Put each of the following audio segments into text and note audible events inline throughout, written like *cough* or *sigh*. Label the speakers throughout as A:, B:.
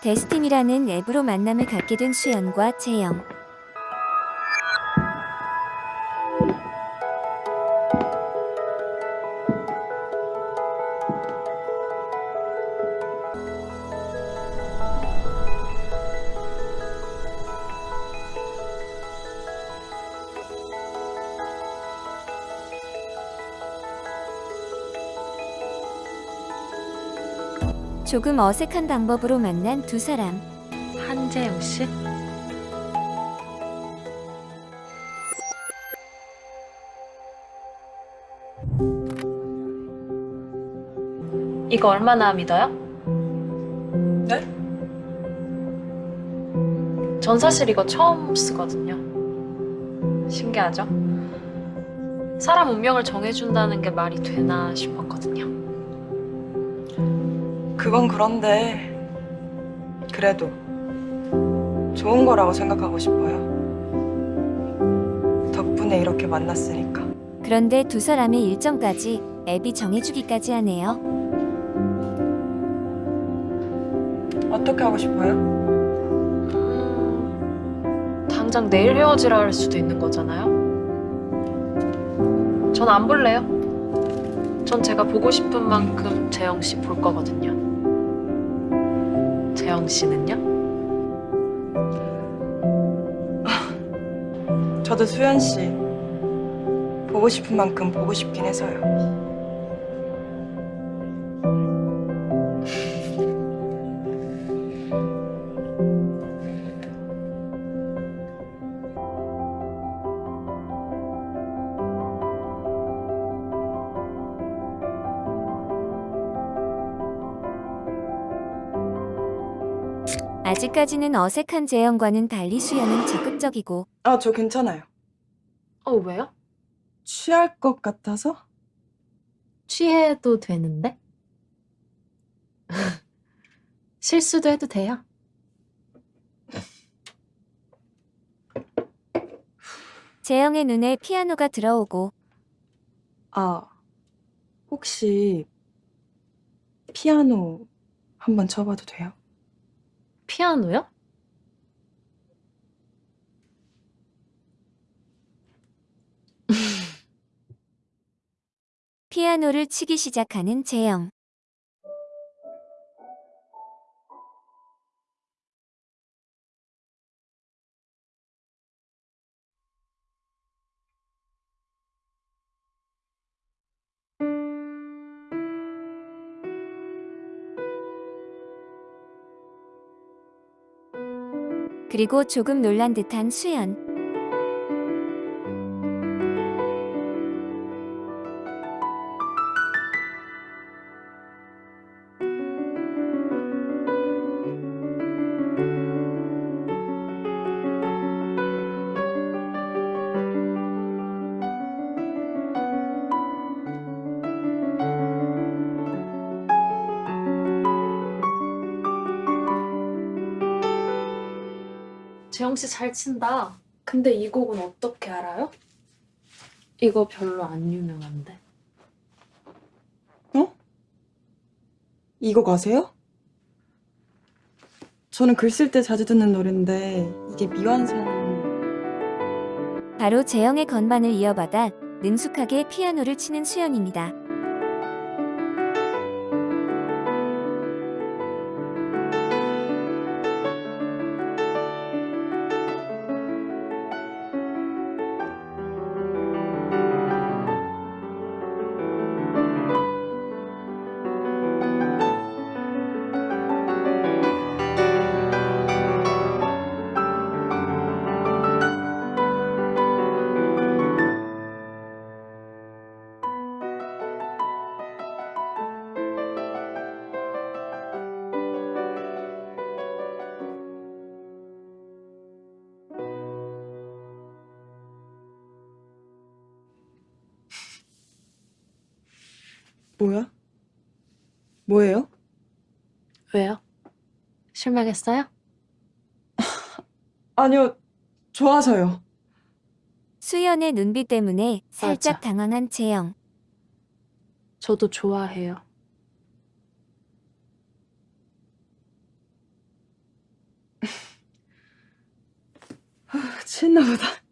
A: 데스틴이라는 앱으로 만남을 갖게 된 수연과 재영. 조금 어색한 방법으로 만난 두 사람.
B: 한재영 씨? 이거 얼마나 믿어요?
C: 네?
B: 전 사실 이거 처음 쓰거든요. 신기하죠? 사람 운명을 정해준다는 게 말이 되나 싶었거든요.
C: 그건 그런데 그래도 좋은 거라고 생각하고 싶어요. 덕분에 이렇게 만났으니까.
A: 그런데 두 사람의 일정까지 앱이 정해주기까지 하네요.
C: 어떻게 하고 싶어요?
B: 음, 당장 내일 헤어지라 할 수도 있는 거잖아요. 전 안 볼래요. 전 제가 보고 싶은 만큼 재영 씨 볼 거거든요. 재영 씨는요?
C: 저도 수연 씨 보고 싶은 만큼 보고 싶긴 해서요.
A: 아직까지는 어색한 재영과는 달리 수연은 적극적이고
C: 아, 저 괜찮아요.
B: 어, 왜요?
C: 취할 것 같아서?
B: 취해도 되는데? *laughs* 실수도 해도 돼요.
A: 재영의 눈에 피아노가 들어오고
C: 아, 혹시 피아노 한번 쳐봐도 돼요?
B: 피아노요?
A: 피아노를 치기 시작하는 재영. 그리고 조금 놀란 듯한 수연.
B: 재영 씨 잘 친다. 근데 이 곡은 어떻게 알아요? 이거 별로 안 유명한데.
C: 어? 이거 가세요? 저는 글 쓸 때 자주 듣는 노래인데 이게 미완성...
A: 바로 재영의 건반을 이어받아 능숙하게 피아노를 치는 수연입니다.
C: 뭐야? 뭐예요?
B: 왜요? 실망했어요? *laughs*
C: 아니요, 좋아서요.
A: 수연의 눈빛 때문에 살짝
B: 맞아.
A: 당황한 채영.
B: 저도 좋아해요. *laughs*
C: 아, 취했나 보다. *laughs*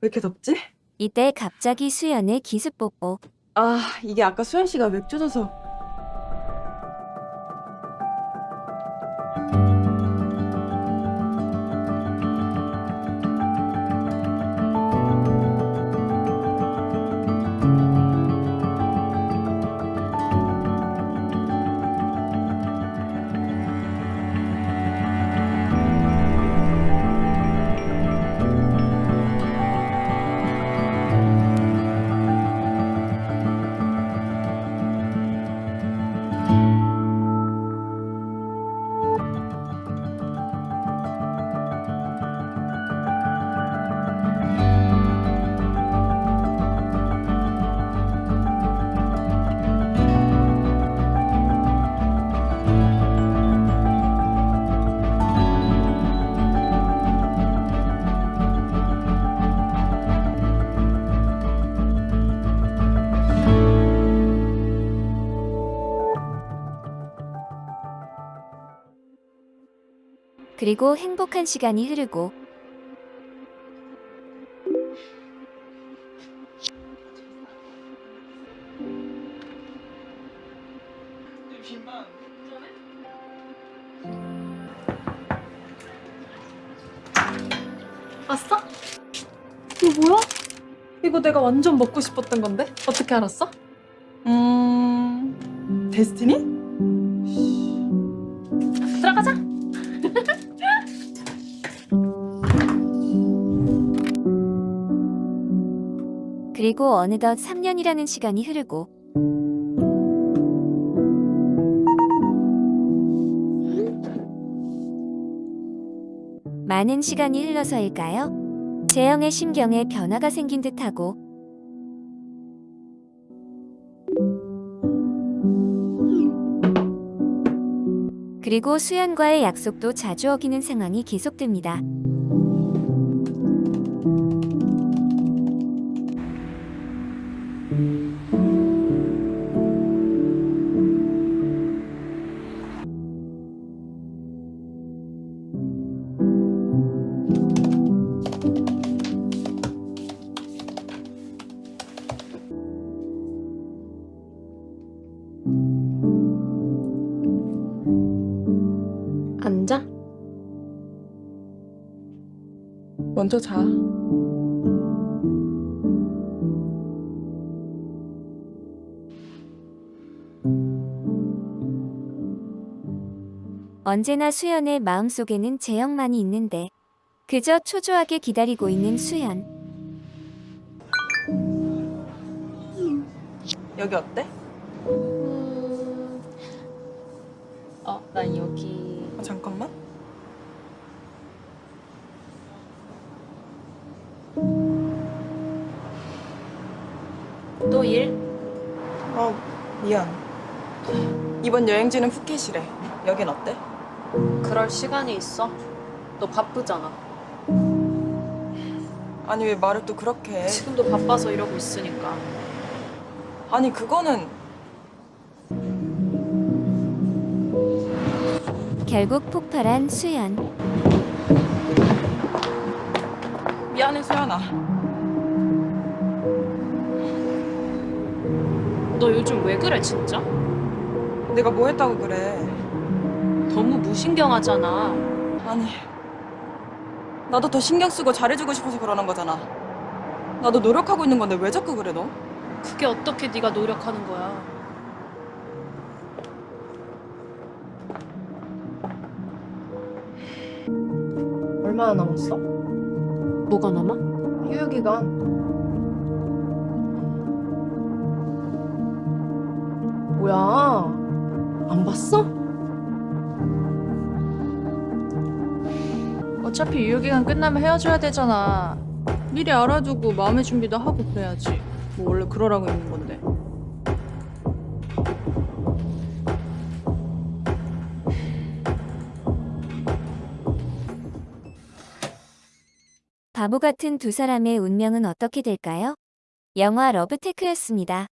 C: 왜 이렇게 덥지?
A: 이때 갑자기 수연의 기습 뽀뽀.
C: 아, 이게 아까 수현 씨가 맥주 줘서
A: 그리고 행복한 시간이 흐르고
B: 왔어? 이거 뭐야? 이거 내가 완전 먹고 싶었던 건데? 어떻게 알았어?
C: 음... 데스티니?
A: 그리고 어느덧 3년이라는 시간이 흐르고 많은 시간이 흘러서일까요? 재영의 심경에 변화가 생긴 듯하고 그리고 수연과의 약속도 자주 어기는 상황이 계속됩니다.
B: 앉아.
C: 먼저 자.
A: 언제나 수연의 마음속에는 재영만이 있는데 그저 초조하게 기다리고 있는 수연.
C: 여기 어때?
B: 음... 어, 난 여기.
C: 아, 잠깐만.
B: 또 일?
C: 아, 미안. 이번 여행지는 푸켓이래. 여긴 어때?
B: 그럴 시간이 있어? 너 바쁘잖아.
C: 아니 왜 말을 또 그렇게 해?
B: 지금도 바빠서 이러고 있으니까.
C: 아니 그거는
A: 결국 폭발한 수연.
C: 미안해 수연아.
B: 너 요즘 왜 그래, 진짜?
C: 내가 뭐 했다고 그래?
B: 너무 무신경하잖아.
C: 아니 나도 더 신경 쓰고 잘해주고 싶어서 그러는 거잖아. 나도 노력하고 있는 건데 왜 자꾸 그래 너?
B: 그게 어떻게 네가 노력하는 거야?
D: 얼마나 남았어?
B: 뭐가 남아?
D: 휴유기간 뭐야 안 봤어?
E: 어차피 유효기간 끝나면 헤어져야 되잖아. 미리 알아두고 마음의 준비도 하고 그래야지. 뭐 원래 그러라고 있는 건데.
A: 바보 같은 두 사람의 운명은 어떻게 될까요? 영화 러브테크였습니다.